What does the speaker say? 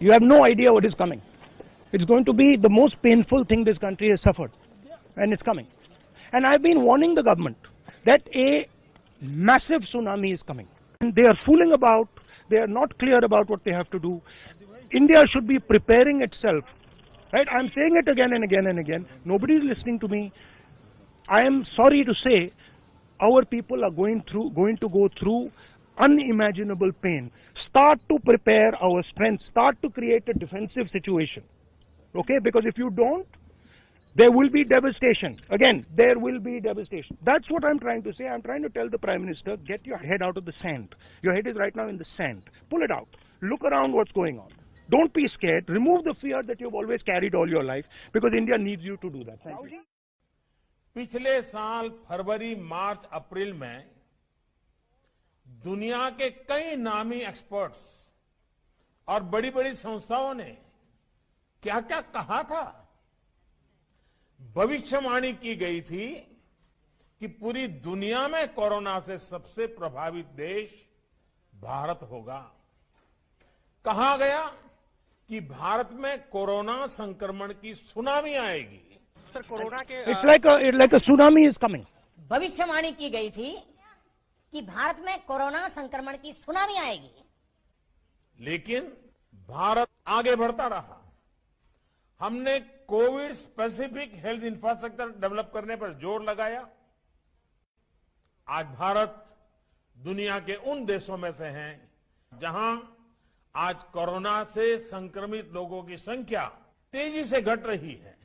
You have no idea what is coming. It's going to be the most painful thing this country has suffered. And it's coming. And I've been warning the government that a massive tsunami is coming. And they are fooling about. They are not clear about what they have to do. India should be preparing itself. Right? I'm saying it again and again and again. Nobody is listening to me. I am sorry to say our people are going through going to go through unimaginable pain. Start to prepare our strength. Start to create a defensive situation. Okay? Because if you don't, there will be devastation. Again, there will be devastation. That's what I'm trying to say. I'm trying to tell the Prime Minister, get your head out of the sand. Your head is right now in the sand. Pull it out. Look around what's going on. Don't be scared. Remove the fear that you've always carried all your life because India needs you to do that. Thank you. पिछले साल फरवरी मार्च अप्रैल में दुनिया के कई नामी experts और बड़ी बड़ी संस्थाओं ने क्या क्या कहा था? भविष्यवाणी की गई थी कि पूरी दुनिया में कोरोना से सबसे प्रभावित देश भारत होगा। कहा गया कि भारत में कोरोना संक्रमण की सुनामी आएगी। सर कोरोना के like a, it's like a tsunami is भविष्यवाणी की गई थी कि भारत में कोरोना संक्रमण की सुनामी आएगी। लेकिन भारत आगे बढ़ता रहा। हमने covid specific health infrastructure develop करने पर ज़ोर लगाया। आज भारत दुनिया के उन देशों में से है जहाँ आज कोरोना से संक्रमित लोगों की संख्या तेज़ी से घट रही है।